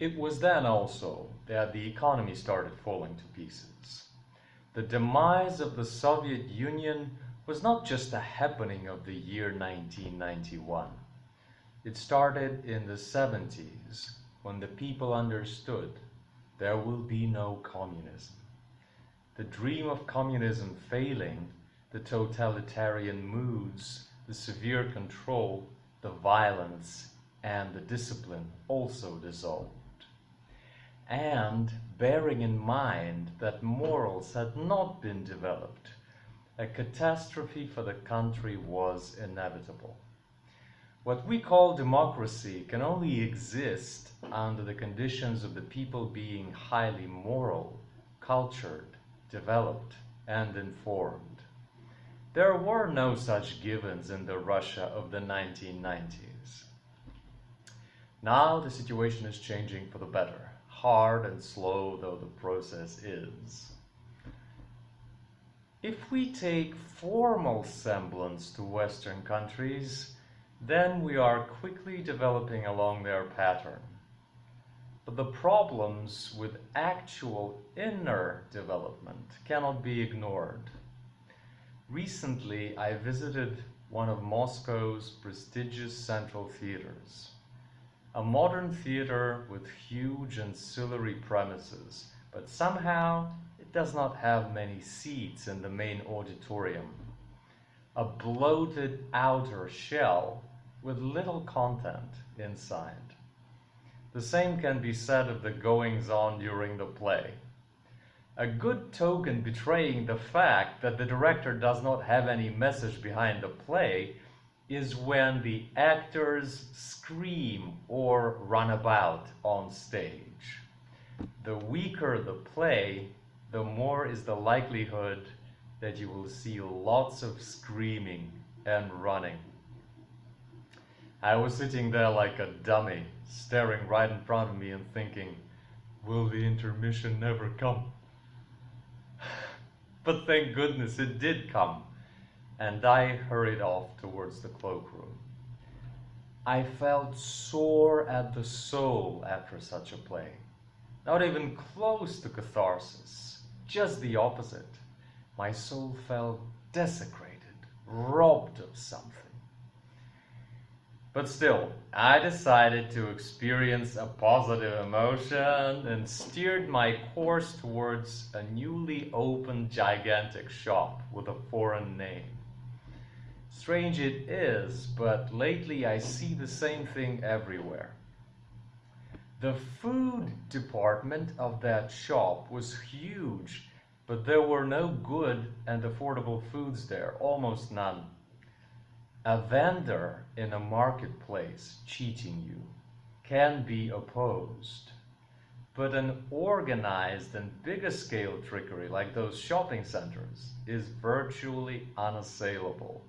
It was then also that the economy started falling to pieces. The demise of the Soviet Union was not just a happening of the year 1991. It started in the 70s when the people understood there will be no communism. The dream of communism failing, the totalitarian moods, the severe control, the violence, and the discipline also dissolved. And bearing in mind that morals had not been developed, a catastrophe for the country was inevitable. What we call democracy can only exist under the conditions of the people being highly moral, cultured, developed, and informed. There were no such givens in the Russia of the 1990s. Now the situation is changing for the better, hard and slow though the process is. If we take formal semblance to Western countries, then we are quickly developing along their pattern. But the problems with actual inner development cannot be ignored. Recently, I visited one of Moscow's prestigious central theaters. A modern theater with huge ancillary premises, but somehow it does not have many seats in the main auditorium. A bloated outer shell with little content inside. The same can be said of the goings on during the play. A good token betraying the fact that the director does not have any message behind the play is when the actors scream or run about on stage. The weaker the play, the more is the likelihood that you will see lots of screaming and running. I was sitting there like a dummy, staring right in front of me and thinking, will the intermission never come? but thank goodness it did come, and I hurried off towards the cloakroom. I felt sore at the soul after such a play. Not even close to catharsis, just the opposite. My soul felt desecrated, robbed of something. But still, I decided to experience a positive emotion and steered my course towards a newly opened gigantic shop with a foreign name. Strange it is, but lately I see the same thing everywhere. The food department of that shop was huge, but there were no good and affordable foods there, almost none. A vendor in a marketplace cheating you can be opposed, but an organized and bigger scale trickery like those shopping centers is virtually unassailable.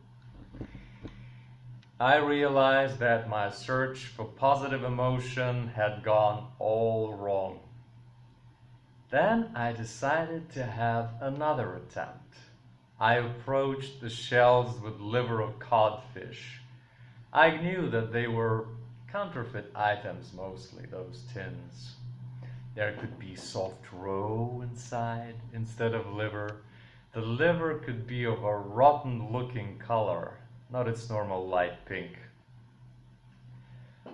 I realized that my search for positive emotion had gone all wrong. Then I decided to have another attempt. I approached the shelves with liver of codfish. I knew that they were counterfeit items mostly, those tins. There could be soft roe inside instead of liver. The liver could be of a rotten looking color, not its normal light pink.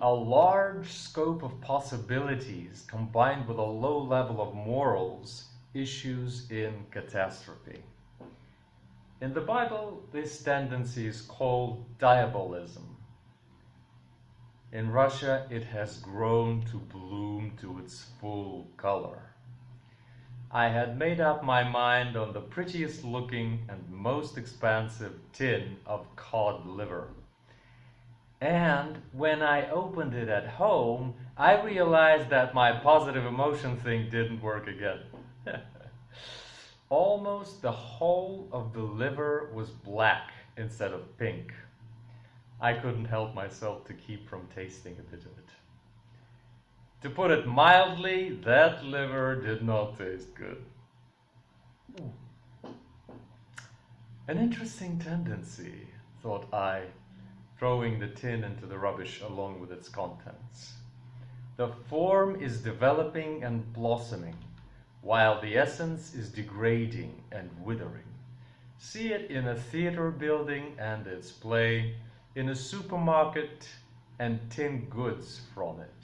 A large scope of possibilities combined with a low level of morals issues in catastrophe. In the Bible, this tendency is called diabolism. In Russia, it has grown to bloom to its full color. I had made up my mind on the prettiest looking and most expensive tin of cod liver. And when I opened it at home, I realized that my positive emotion thing didn't work again. Almost the whole of the liver was black instead of pink. I couldn't help myself to keep from tasting a bit of it. To put it mildly, that liver did not taste good. Hmm. An interesting tendency, thought I, throwing the tin into the rubbish along with its contents. the form is developing and blossoming, while the essence is degrading and withering. See it in a theater building and its play, in a supermarket and tin goods from it.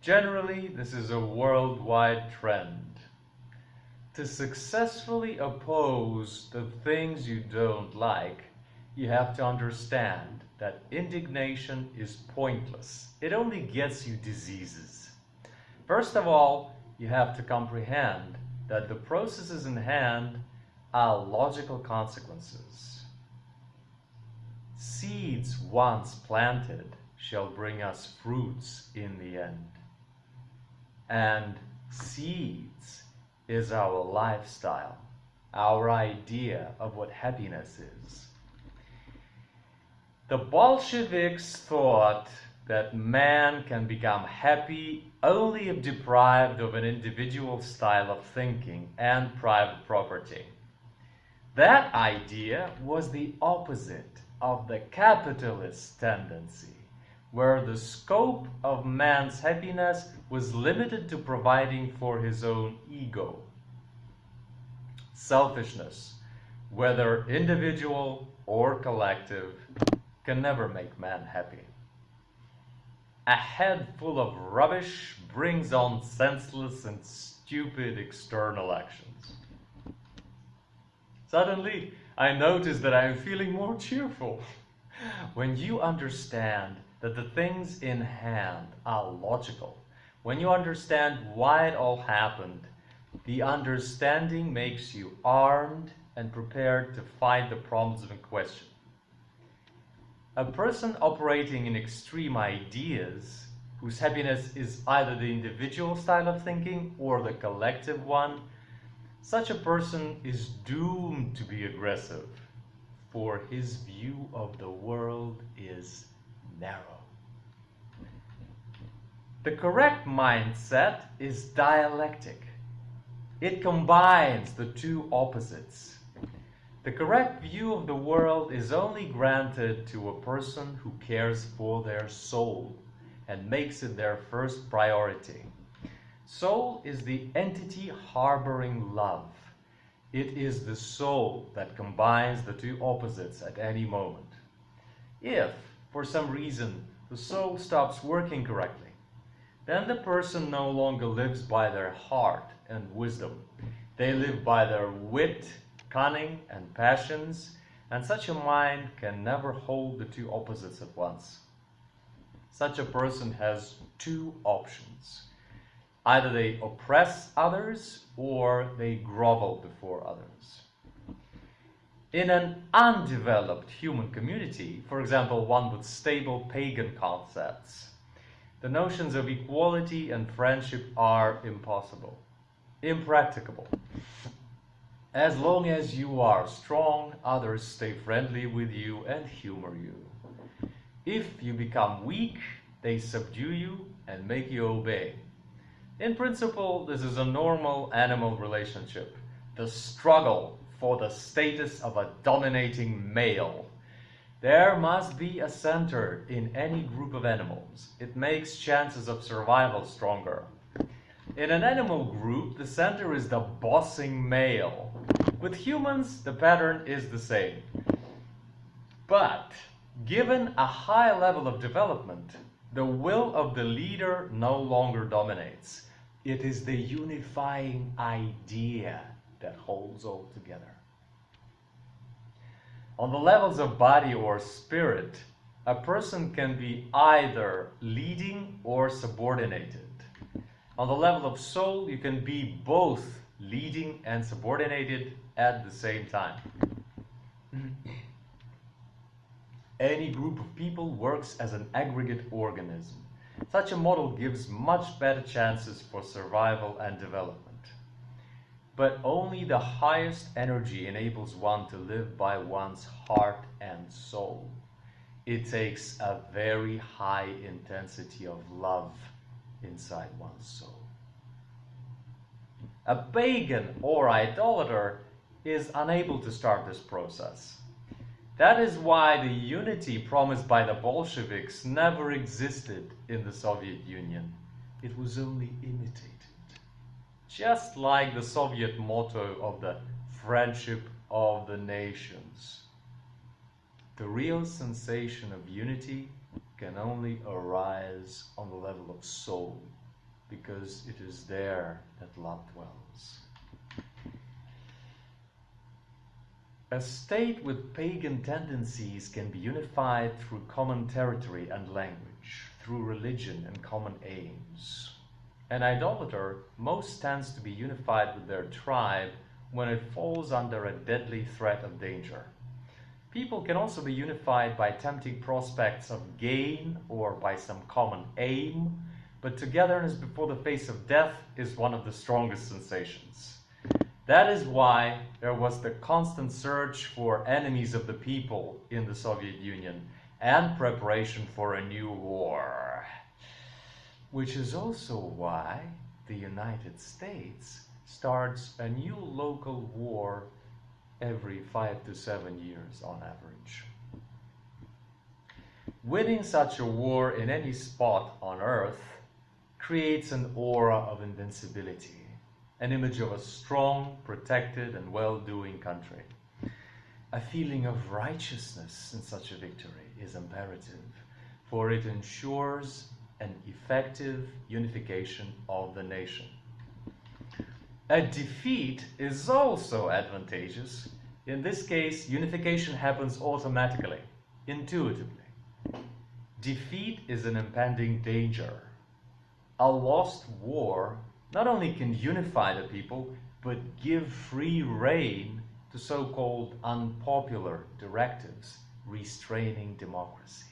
Generally, this is a worldwide trend. To successfully oppose the things you don't like, you have to understand that indignation is pointless. It only gets you diseases. First of all, you have to comprehend that the processes in hand are logical consequences. Seeds once planted shall bring us fruits in the end. And seeds is our lifestyle, our idea of what happiness is. The Bolsheviks thought that man can become happy only if deprived of an individual style of thinking and private property. That idea was the opposite of the capitalist tendency, where the scope of man's happiness was limited to providing for his own ego. Selfishness, whether individual or collective, can never make man happy. A head full of rubbish brings on senseless and stupid external actions. Suddenly, I notice that I am feeling more cheerful. When you understand that the things in hand are logical, when you understand why it all happened, the understanding makes you armed and prepared to fight the problems in question. A person operating in extreme ideas, whose happiness is either the individual style of thinking or the collective one, such a person is doomed to be aggressive, for his view of the world is narrow. The correct mindset is dialectic. It combines the two opposites the correct view of the world is only granted to a person who cares for their soul and makes it their first priority. Soul is the entity harboring love. It is the soul that combines the two opposites at any moment. If, for some reason, the soul stops working correctly, then the person no longer lives by their heart and wisdom. They live by their wit cunning and passions, and such a mind can never hold the two opposites at once. Such a person has two options. Either they oppress others or they grovel before others. In an undeveloped human community, for example, one with stable pagan concepts, the notions of equality and friendship are impossible, impracticable. As long as you are strong, others stay friendly with you and humor you. If you become weak, they subdue you and make you obey. In principle, this is a normal animal relationship. The struggle for the status of a dominating male. There must be a center in any group of animals. It makes chances of survival stronger. In an animal group, the center is the bossing male. With humans, the pattern is the same. But given a high level of development, the will of the leader no longer dominates. It is the unifying idea that holds all together. On the levels of body or spirit, a person can be either leading or subordinated. On the level of soul, you can be both leading and subordinated at the same time. Any group of people works as an aggregate organism. Such a model gives much better chances for survival and development. But only the highest energy enables one to live by one's heart and soul. It takes a very high intensity of love inside one's soul. A pagan or idolater is unable to start this process. That is why the unity promised by the Bolsheviks never existed in the Soviet Union. it was only imitated. Just like the Soviet motto of the friendship of the nations. The real sensation of unity can only arise on the level of soul, because it is there that love dwells. A state with pagan tendencies can be unified through common territory and language, through religion and common aims. An idolater most tends to be unified with their tribe when it falls under a deadly threat of danger. People can also be unified by tempting prospects of gain or by some common aim, but togetherness before the face of death is one of the strongest sensations. That is why there was the constant search for enemies of the people in the Soviet Union and preparation for a new war. Which is also why the United States starts a new local war every five to seven years on average. Winning such a war in any spot on Earth creates an aura of invincibility, an image of a strong, protected, and well-doing country. A feeling of righteousness in such a victory is imperative, for it ensures an effective unification of the nation. A defeat is also advantageous. In this case, unification happens automatically, intuitively. Defeat is an impending danger. A lost war not only can unify the people, but give free rein to so-called unpopular directives restraining democracy.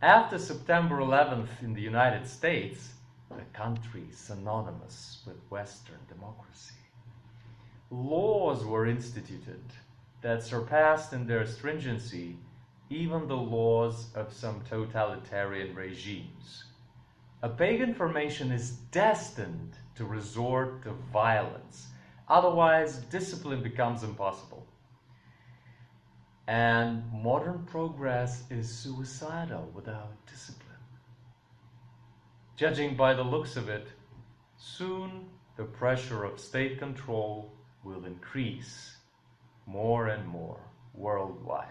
After September 11th in the United States, a country synonymous with Western democracy. Laws were instituted that surpassed in their stringency even the laws of some totalitarian regimes. A pagan formation is destined to resort to violence, otherwise discipline becomes impossible. And modern progress is suicidal without discipline. Judging by the looks of it, soon the pressure of state control will increase more and more worldwide.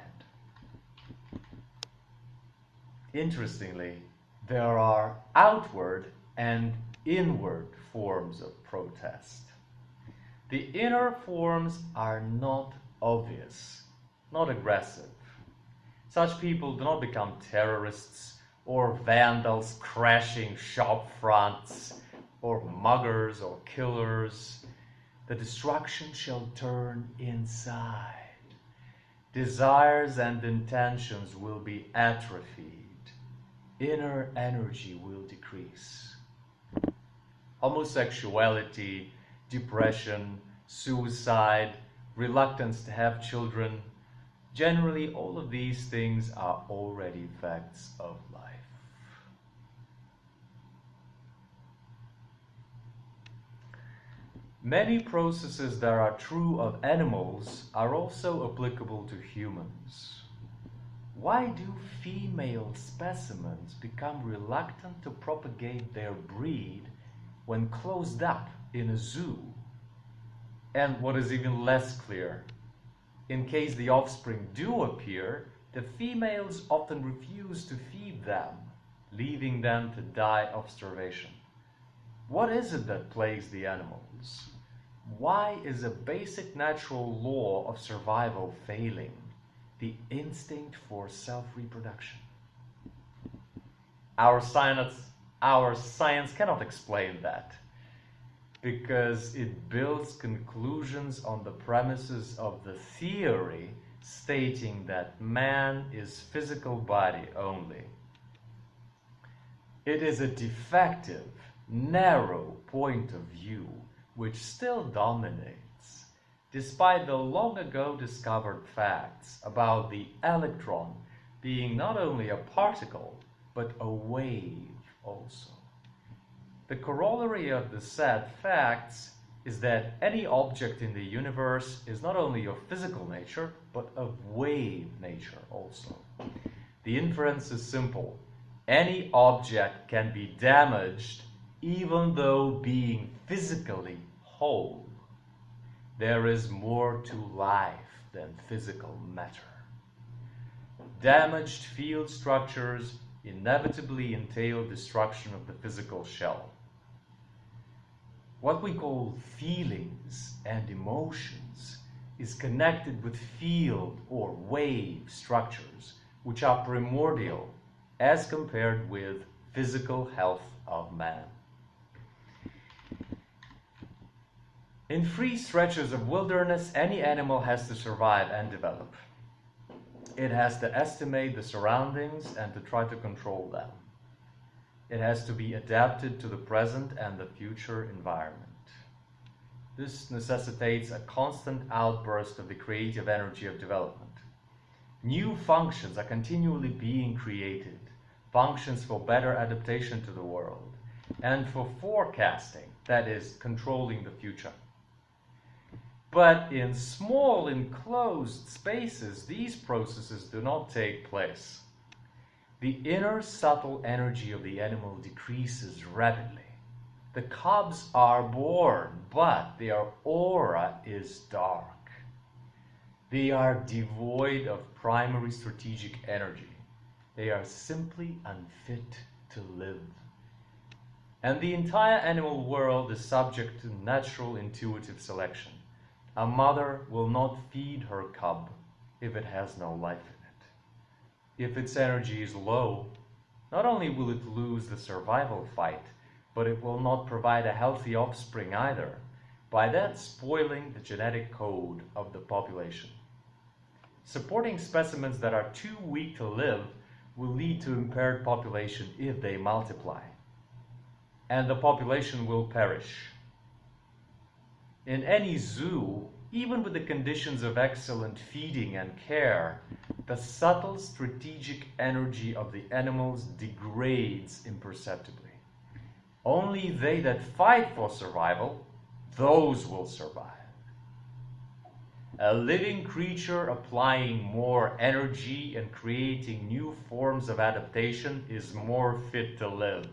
Interestingly, there are outward and inward forms of protest. The inner forms are not obvious, not aggressive. Such people do not become terrorists or vandals crashing shop fronts, or muggers or killers. The destruction shall turn inside. Desires and intentions will be atrophied. Inner energy will decrease. Homosexuality, depression, suicide, reluctance to have children, generally all of these things are already facts of life. Many processes that are true of animals are also applicable to humans. Why do female specimens become reluctant to propagate their breed when closed up in a zoo? And what is even less clear, in case the offspring do appear, the females often refuse to feed them, leaving them to die of starvation. What is it that plagues the animals? Why is a basic natural law of survival failing? The instinct for self-reproduction. Our science, our science cannot explain that because it builds conclusions on the premises of the theory stating that man is physical body only. It is a defective, narrow point of view which still dominates, despite the long ago discovered facts about the electron being not only a particle, but a wave also. The corollary of the said facts is that any object in the universe is not only of physical nature, but of wave nature also. The inference is simple. any object can be damaged even though being physically whole. There is more to life than physical matter. Damaged field structures inevitably entail destruction of the physical shell. What we call feelings and emotions is connected with field or wave structures, which are primordial as compared with physical health of man. In free stretches of wilderness, any animal has to survive and develop. It has to estimate the surroundings and to try to control them. It has to be adapted to the present and the future environment. This necessitates a constant outburst of the creative energy of development. New functions are continually being created, functions for better adaptation to the world, and for forecasting, that is, controlling the future. But in small enclosed spaces, these processes do not take place. The inner subtle energy of the animal decreases rapidly. The cubs are born, but their aura is dark. They are devoid of primary strategic energy. They are simply unfit to live. And the entire animal world is subject to natural intuitive selection. A mother will not feed her cub if it has no life. If its energy is low, not only will it lose the survival fight, but it will not provide a healthy offspring either, by that spoiling the genetic code of the population. Supporting specimens that are too weak to live will lead to impaired population if they multiply. And the population will perish. In any zoo, even with the conditions of excellent feeding and care, the subtle strategic energy of the animals degrades imperceptibly. Only they that fight for survival, those will survive. A living creature applying more energy and creating new forms of adaptation is more fit to live.